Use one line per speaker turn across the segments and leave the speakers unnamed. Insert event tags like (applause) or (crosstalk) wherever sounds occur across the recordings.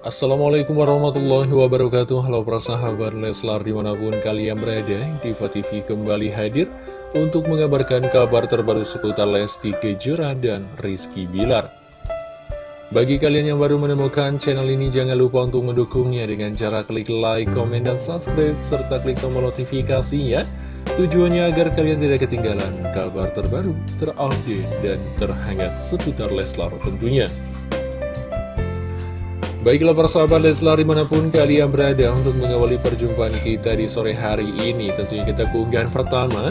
Assalamualaikum warahmatullahi wabarakatuh. Halo para sahabat Leslar di mana pun kalian berada Diva TV kembali hadir Untuk mengabarkan kabar terbaru seputar Lesti Kejora dan Rizky Bilar. Bagi kalian yang baru menemukan channel ini Jangan lupa untuk mendukungnya dengan cara klik like, komen, dan subscribe Serta klik tombol notifikasi ya Tujuannya agar kalian tidak ketinggalan kabar terbaru, terupdate, dan terhangat seputar Leslar tentunya Baiklah para sahabat Leslar di mana pun kalian berada untuk mengawali perjumpaan kita di sore hari ini Tentunya kita keunggahan pertama.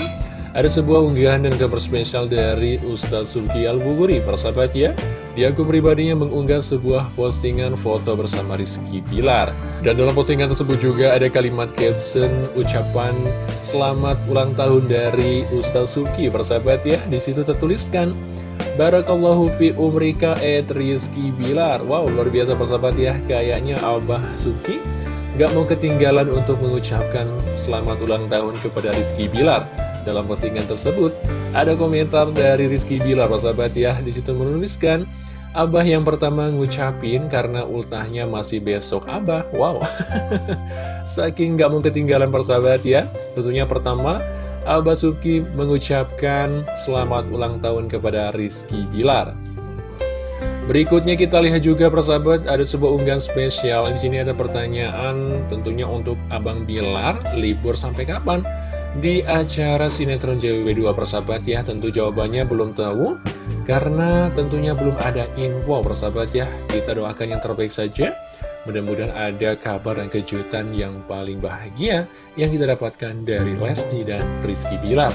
Ada sebuah unggahan dan kabar spesial dari Ustaz Sulki Al-Buguri. Persahabat ya Di akun pribadinya mengunggah sebuah postingan foto bersama Rizky Pilar. Dan dalam postingan tersebut juga ada kalimat caption ucapan Selamat ulang tahun dari Ustaz Sulki Persahabat ya Di situ tertuliskan Barakallahu fi umrika et Rizky Bilar. Wow, luar biasa persahabat ya. Kayaknya Abah Suki Gak mau ketinggalan untuk mengucapkan Selamat ulang tahun kepada Rizky Bilar. Dalam postingan tersebut Ada komentar dari Rizky Bilar persahabat ya. Di situ menuliskan Abah yang pertama ngucapin karena ultahnya masih besok Abah. Wow. (laughs) Saking gak mau ketinggalan persahabat ya. Tentunya pertama Abah Suki mengucapkan selamat ulang tahun kepada Rizky Bilar. Berikutnya kita lihat juga persahabat ada sebuah unggahan spesial. Di sini ada pertanyaan tentunya untuk Abang Bilar libur sampai kapan? Di acara sinetron JWB2 persahabat ya tentu jawabannya belum tahu karena tentunya belum ada info persahabat ya. Kita doakan yang terbaik saja. Mudah-mudahan ada kabar dan kejutan yang paling bahagia yang kita dapatkan dari Lesti dan Rizky Bilar.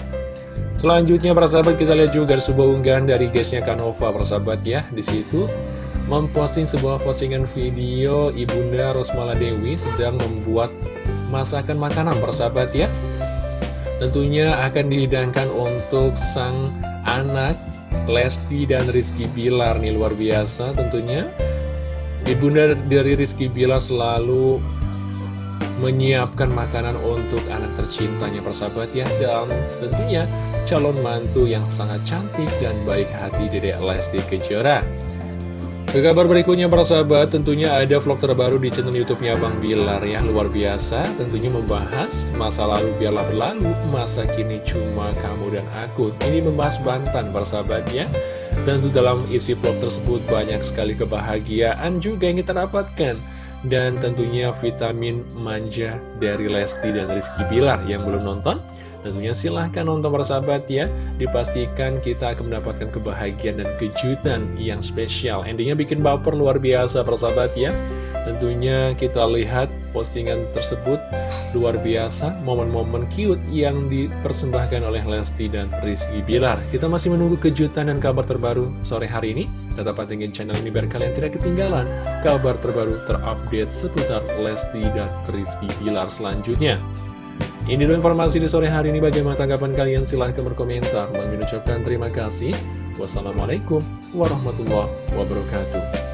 Selanjutnya para sahabat kita lihat juga sebuah unggahan dari guysnya Kanova persahabat ya di situ memposting sebuah postingan video Ibunda Rosmala Dewi sedang membuat masakan makanan persahabat ya. Tentunya akan dihidangkan untuk sang anak Lesti dan Rizky Bilar nih luar biasa tentunya. Ibunda dari Rizky Bila selalu menyiapkan makanan untuk anak tercintanya persahabat ya. Dan tentunya calon mantu yang sangat cantik dan baik hati Dedek Lesti Kejora ke kabar berikutnya para sahabat, tentunya ada vlog terbaru di channel YouTube-nya Bang Bilar ya, luar biasa. Tentunya membahas masa lalu biarlah berlalu, masa kini cuma kamu dan aku. Ini membahas Bantan para sahabat ya. Tentu dalam isi vlog tersebut banyak sekali kebahagiaan juga yang kita dapatkan. Dan tentunya vitamin manja dari Lesti dan Rizky Bilar yang belum nonton Tentunya silahkan nonton persahabat ya. Dipastikan kita akan mendapatkan kebahagiaan dan kejutan yang spesial. Endingnya bikin baper luar biasa persahabat ya. Tentunya kita lihat postingan tersebut luar biasa Momen-momen cute yang dipersembahkan oleh Lesti dan Rizky Bilar Kita masih menunggu kejutan dan kabar terbaru sore hari ini Tetap pantengin channel ini biar kalian tidak ketinggalan Kabar terbaru terupdate seputar Lesti dan Rizky Bilar selanjutnya ini dulu informasi di sore hari ini. Bagaimana tanggapan kalian? Silahkan berkomentar. mengucapkan terima kasih. Wassalamualaikum warahmatullahi wabarakatuh.